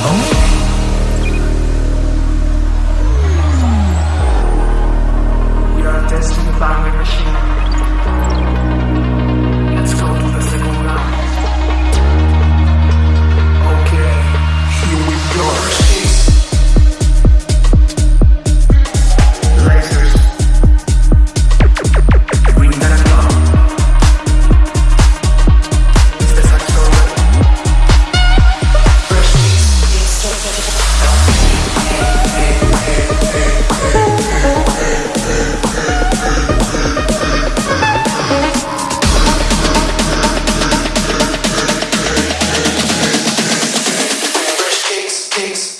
Oh. takes